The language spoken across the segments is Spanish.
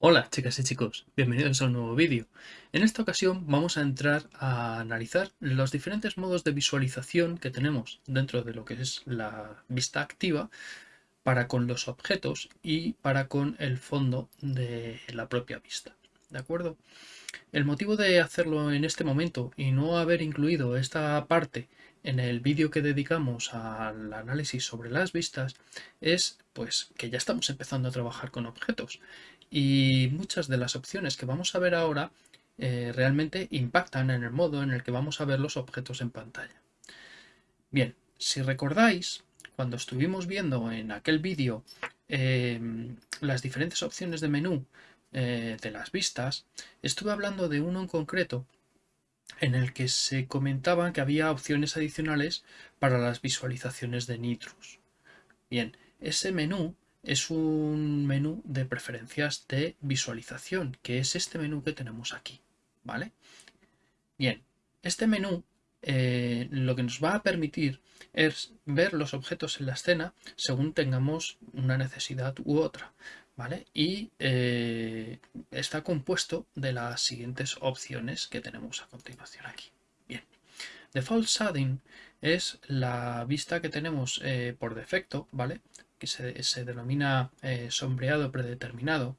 Hola chicas y chicos, bienvenidos a un nuevo vídeo. En esta ocasión vamos a entrar a analizar los diferentes modos de visualización que tenemos dentro de lo que es la vista activa para con los objetos y para con el fondo de la propia vista. ¿De acuerdo? El motivo de hacerlo en este momento y no haber incluido esta parte en el vídeo que dedicamos al análisis sobre las vistas es pues que ya estamos empezando a trabajar con objetos y muchas de las opciones que vamos a ver ahora eh, realmente impactan en el modo en el que vamos a ver los objetos en pantalla. Bien, si recordáis, cuando estuvimos viendo en aquel vídeo em, las diferentes opciones de menú eh, de las vistas, estuve hablando de uno en concreto en el que se comentaba que había opciones adicionales para las visualizaciones de Nitrus. Bien, ese menú es un menú de preferencias de visualización, que es este menú que tenemos aquí, ¿vale? Bien, este menú eh, lo que nos va a permitir es ver los objetos en la escena según tengamos una necesidad u otra, ¿vale? Y eh, está compuesto de las siguientes opciones que tenemos a continuación aquí. Bien, Default Shading es la vista que tenemos eh, por defecto, ¿vale? que se, denomina eh, sombreado predeterminado.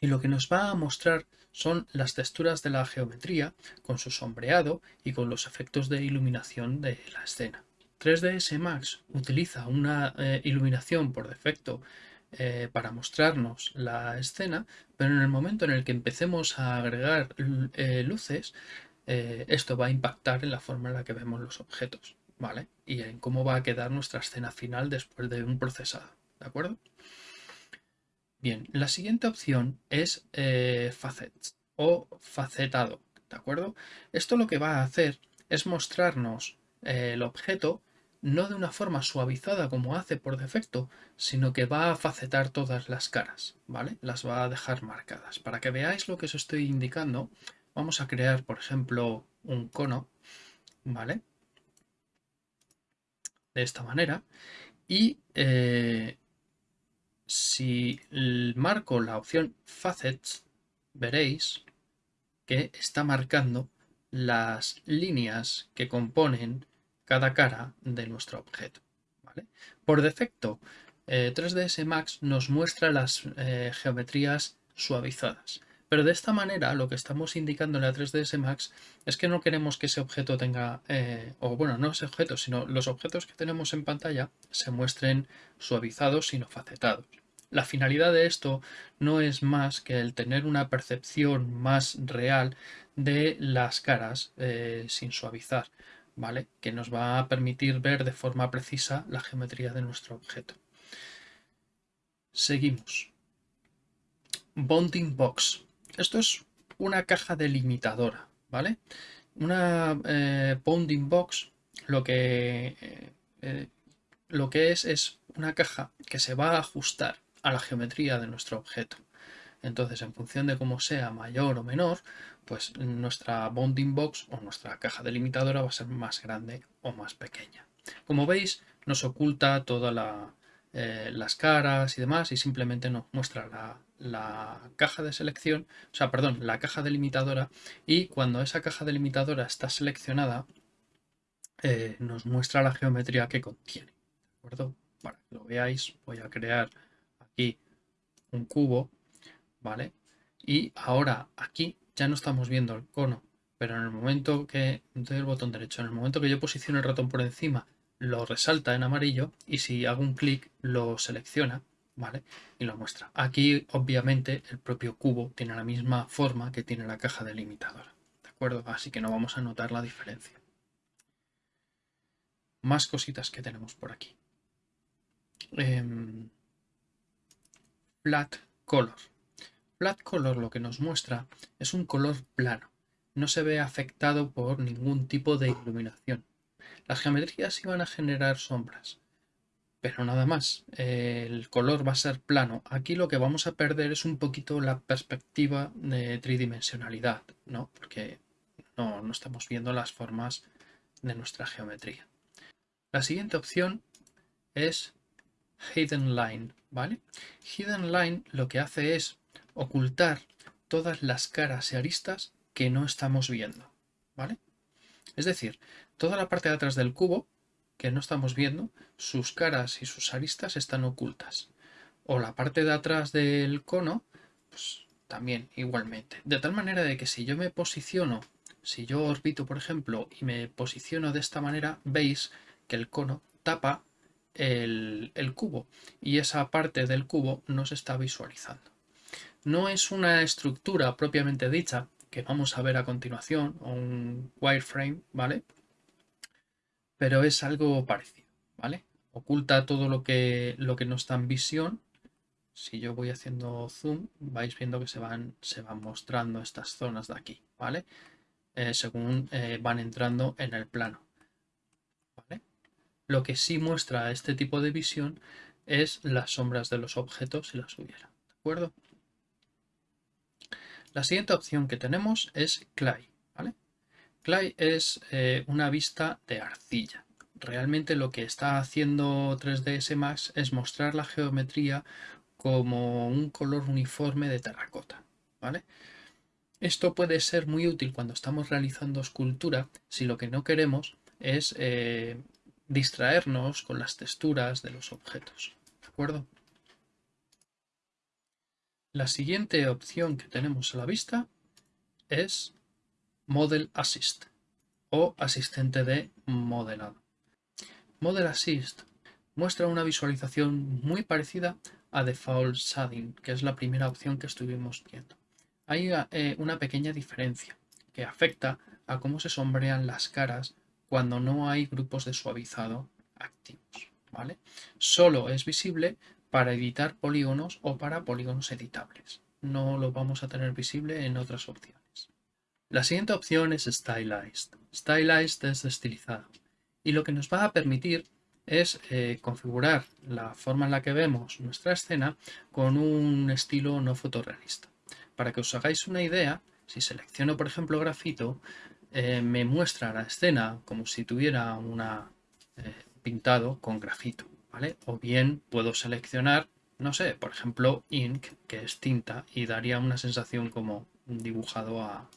Y lo que nos va a mostrar son las texturas de la geometría con su sombreado y con los efectos de iluminación de la escena. 3ds Max utiliza una iluminación por defecto eh, para mostrarnos la escena, pero en el momento en el que empecemos a agregar luces, esto va a impactar en la forma en la que vemos los objetos. ¿vale? Y en cómo va a quedar nuestra escena final después de un procesado, ¿de acuerdo? Bien, la siguiente opción es eh, facets o facetado, ¿de acuerdo? Esto lo que va a hacer es mostrarnos eh, el objeto no de una forma suavizada como hace por defecto, sino que va a facetar todas las caras, ¿vale? Las va a dejar marcadas. Para que veáis lo que os estoy indicando, vamos a crear, por ejemplo, un cono, ¿vale? de esta manera y eh, si marco la opción Facets veréis que está marcando las líneas que componen cada cara de nuestro objeto. Por defecto, 3ds eh, Max nos muestra las eh, geometrías suavizadas. Pero de esta manera lo que estamos indicando en la 3ds Max es que no queremos que ese objeto tenga, eh, o bueno, no ese objeto, sino los objetos que tenemos en pantalla se muestren suavizados sino facetados. La finalidad de esto no es más que el tener una percepción más real de las caras sin suavizar, ¿vale? Que nos va a permitir ver de forma precisa la geometría de nuestro objeto. Seguimos. Bonding Box. Esto es una caja delimitadora, ¿vale? Una eh, bounding box lo que, eh, eh, lo que es es una caja que se va a ajustar a la geometría de nuestro objeto. Entonces, en función de cómo sea mayor o menor, pues nuestra bounding box o nuestra caja delimitadora va a ser más grande o más pequeña. Como veis, nos oculta toda la, eh, las caras y demás y simplemente nos muestra la, caja de selección, o sea, perdón, la caja delimitadora y cuando esa caja delimitadora está seleccionada eh, nos muestra la geometría que contiene. ¿De acuerdo? Para que lo veáis voy a crear aquí un cubo, ¿vale? Y ahora aquí ya no estamos viendo el cono, pero en el momento que el botón derecho, en el momento que yo posiciono el ratón por encima lo resalta en amarillo y si hago un clic lo selecciona, ¿vale? Y lo muestra. Aquí obviamente el propio cubo tiene la misma forma que tiene la caja delimitadora, ¿de acuerdo? Así que no vamos a notar la diferencia. Más cositas que tenemos por aquí. Em, flat color. Flat color lo que nos muestra es un color plano. No se ve afectado por ningún tipo de iluminación. Las geometrías iban a generar sombras, pero nada más. El color va a ser plano. Aquí lo que vamos a perder es un poquito la perspectiva de tridimensionalidad, ¿no? Porque no, no estamos viendo las formas de nuestra geometría. La siguiente opción es Hidden Line, ¿vale? Hidden Line lo que hace es ocultar todas las caras y aristas que no estamos viendo, ¿vale? Es decir, toda la parte de atrás del cubo que no estamos viendo, sus caras y sus aristas están ocultas. O la parte de atrás del cono, pues también igualmente. De tal manera de que si yo me posiciono, si yo orbito por ejemplo y me posiciono de esta manera, veis que el cono tapa el, el cubo y esa parte del cubo no se está visualizando. No es una estructura propiamente dicha, que vamos a ver a continuación, un wireframe, ¿vale? Pero es algo parecido, ¿vale? Oculta todo lo que, no está en visión. Si yo voy haciendo zoom, vais viendo que se van, se van mostrando estas zonas de aquí, ¿vale? Eh, según eh, van entrando en el plano. ¿vale? Lo que sí muestra este tipo de visión es las sombras de los objetos si las hubiera. ¿De acuerdo? La siguiente opción que tenemos es Clay. Clay es eh, una vista de arcilla. Realmente lo que está haciendo 3ds Max es mostrar la geometría como un color uniforme de terracota. Esto puede ser muy útil cuando estamos realizando escultura si lo que no queremos es eh, distraernos con las texturas de los objetos. ¿De acuerdo? La siguiente opción que tenemos a la vista es Model Assist o asistente de modelado. Model Assist muestra una visualización muy parecida a Default Shading, que es la primera opción que estuvimos viendo. Hay eh, una pequeña diferencia que afecta a cómo se sombrean las caras cuando no hay grupos de suavizado activos. ¿vale? Solo es visible para editar polígonos o para polígonos editables. No lo vamos a tener visible en otras opciones. La siguiente opción es Stylized. Stylized es estilizado y lo que nos va a permitir es eh, configurar la forma en la que vemos nuestra escena con un estilo no fotorrealista. Para que os hagáis una idea, si selecciono por ejemplo grafito, eh, me muestra la escena como si tuviera una eh, pintado con grafito. O bien puedo seleccionar, no sé, por ejemplo, ink, que es tinta, y daría una sensación como dibujado a,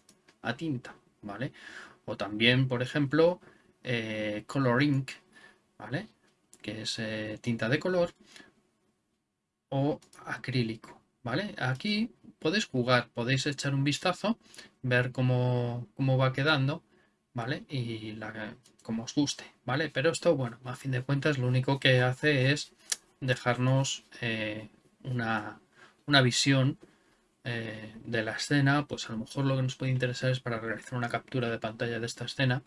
tinta, ¿vale? O también, por ejemplo, eh, color ink, ¿vale? Que es eh, tinta de color, o acrílico, ¿vale? Aquí podéis jugar, podéis echar un vistazo, ver cómo, cómo va quedando, ¿vale? Y la, como os guste, ¿vale? Pero esto, bueno, a fin de cuentas lo único que hace es dejarnos eh, una, visión eh, de la escena, pues a lo mejor lo que nos puede interesar es para realizar una captura de pantalla de esta escena.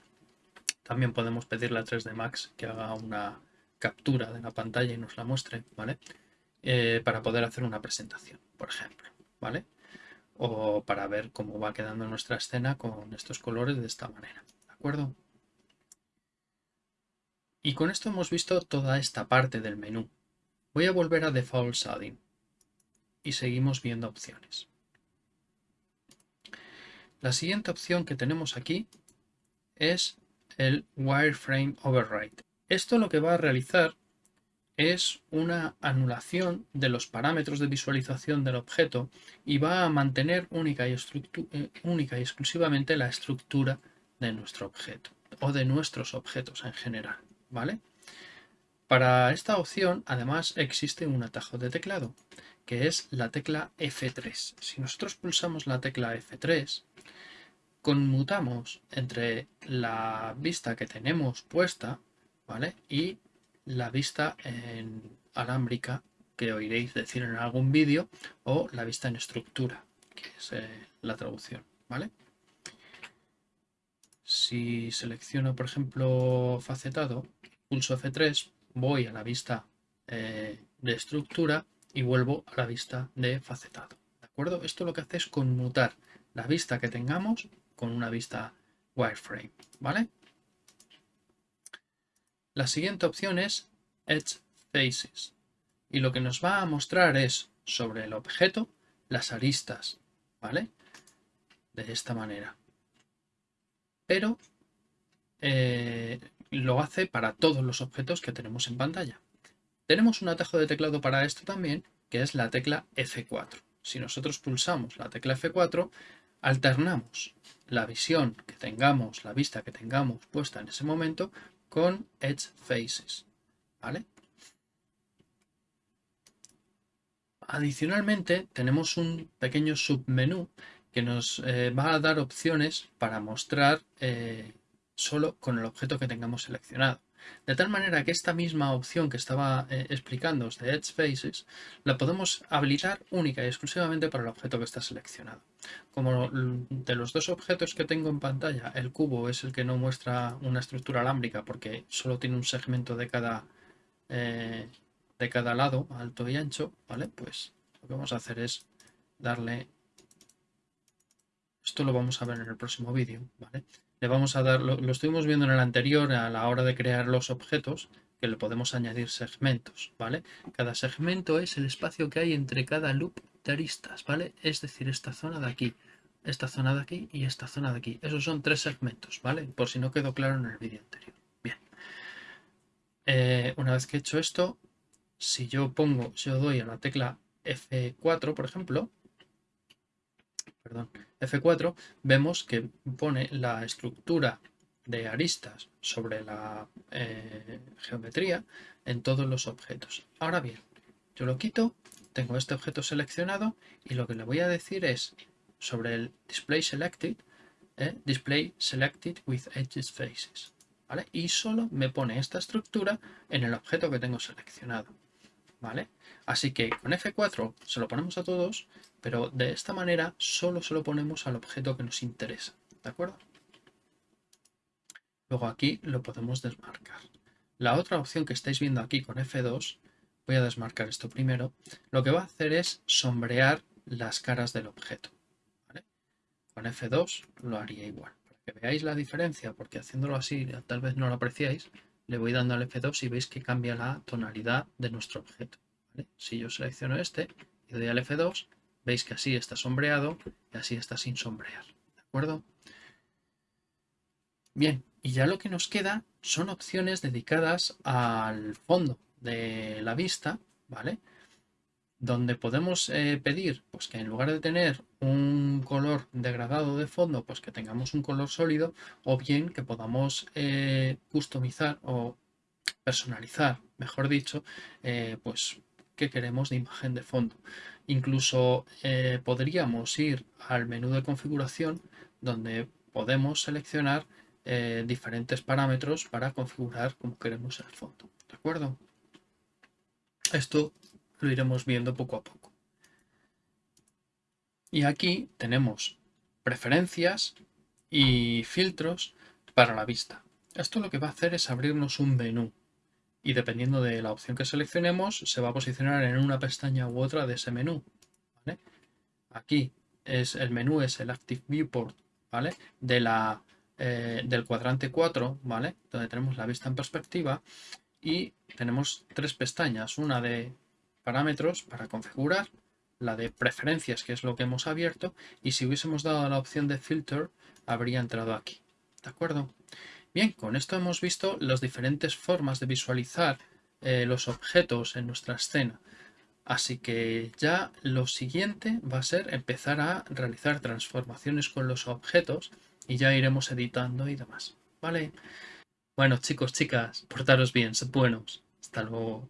También podemos pedirle a 3D Max que haga una captura de la pantalla y nos la muestre, ¿vale? Eh, para poder hacer una presentación, por ejemplo, ¿vale? O para ver cómo va quedando nuestra escena con estos colores de esta manera, ¿de acuerdo? Y con esto hemos visto toda esta parte del menú. Voy a volver a Default Shading y seguimos viendo opciones. La siguiente opción que tenemos aquí es el Wireframe Override. Esto lo que va a realizar es una anulación de los parámetros de visualización del objeto y va a mantener única y, eh, única y exclusivamente la estructura de nuestro objeto o de nuestros objetos en general. ¿vale? Para esta opción, además, existe un atajo de teclado, que es la tecla F3. Si nosotros pulsamos la tecla F3, conmutamos entre la vista que tenemos puesta, ¿vale? Y la vista en alámbrica, que oiréis decir en algún vídeo, o la vista en estructura, que es eh, la traducción, ¿vale? Si selecciono, por ejemplo, facetado, pulso F3, voy a la vista eh, de estructura y vuelvo a la vista de facetado. ¿De acuerdo? Esto lo que hace es conmutar la vista que tengamos con una vista wireframe. ¿Vale? La siguiente opción es Edge Faces. Y lo que nos va a mostrar es sobre el objeto las aristas. ¿Vale? De esta manera. Pero eh, lo hace para todos los objetos que tenemos en pantalla. Tenemos un atajo de teclado para esto también, que es la tecla F4. Si nosotros pulsamos la tecla F4, alternamos la visión que tengamos, la vista que tengamos puesta en ese momento con Edge Faces. ¿vale? Adicionalmente tenemos un pequeño submenú que nos eh, va a dar opciones para mostrar eh, solo con el objeto que tengamos seleccionado. De tal manera que esta misma opción que estaba eh, explicando de Edge Faces la podemos habilitar única y exclusivamente para el objeto que está seleccionado. Como de los dos objetos que tengo en pantalla, el cubo es el que no muestra una estructura alámbrica porque solo tiene un segmento de cada, de cada lado, alto y ancho, ¿vale? Pues lo que vamos a hacer es darle esto lo vamos a ver en el próximo vídeo, ¿vale? Le vamos a dar, lo, estuvimos viendo en el anterior a la hora de crear los objetos, que le podemos añadir segmentos, ¿vale? Cada segmento es el espacio que hay entre cada loop aristas, ¿vale? Es decir, esta zona de aquí, esta zona de aquí y esta zona de aquí. Esos son tres segmentos, ¿vale? Por si no quedó claro en el vídeo anterior. Bien. Eh, una vez que he hecho esto, si yo pongo, si yo doy a la tecla F4, por ejemplo, perdón, F4, vemos que pone la estructura de aristas sobre la eh, geometría en todos los objetos. Ahora bien, yo lo quito, tengo este objeto seleccionado y lo que le voy a decir es sobre el display selected, eh, display selected with edges faces. ¿vale? Y solo me pone esta estructura en el objeto que tengo seleccionado. ¿vale? Así que con F4 se lo ponemos a todos, pero de esta manera solo se lo ponemos al objeto que nos interesa, ¿de acuerdo? Luego aquí lo podemos desmarcar. La otra opción que estáis viendo aquí con F2, voy a desmarcar esto primero, lo que va a hacer es sombrear las caras del objeto. Con F2 lo haría igual. Para que veáis la diferencia, porque haciéndolo así tal vez no lo apreciáis, le voy dando al F2 y veis que cambia la tonalidad de nuestro objeto. Si yo selecciono este y doy al F2, veis que así está sombreado y así está sin sombrear. ¿De acuerdo? Bien, y ya lo que nos queda son opciones dedicadas al fondo de la vista, ¿vale? Donde podemos eh, pedir pues, que en lugar de tener un color degradado de fondo, pues que tengamos un color sólido, o bien que podamos eh, customizar o personalizar, mejor dicho, eh, pues que queremos de imagen de fondo. Incluso podríamos ir al menú de configuración donde podemos seleccionar diferentes parámetros para configurar como queremos el fondo. ¿De acuerdo? Esto lo iremos viendo poco a poco. Y aquí tenemos preferencias y filtros para la vista. Esto lo que va a hacer es abrirnos un menú y dependiendo de la opción que seleccionemos se va a posicionar en una pestaña u otra de ese menú. Aquí es el menú es el Active Viewport ¿vale? de la, eh, del cuadrante 4, ¿vale? donde tenemos la vista en perspectiva y tenemos tres pestañas, una de parámetros para configurar, la de preferencias que es lo que hemos abierto y si hubiésemos dado la opción de filter habría entrado aquí. ¿De acuerdo? Bien, con esto hemos visto las diferentes formas de visualizar eh, los objetos en nuestra escena. Así que ya lo siguiente va a ser empezar a realizar transformaciones con los objetos y ya iremos editando y demás. ¿Vale? Bueno chicos, chicas, portaros bien, sed buenos. Hasta luego.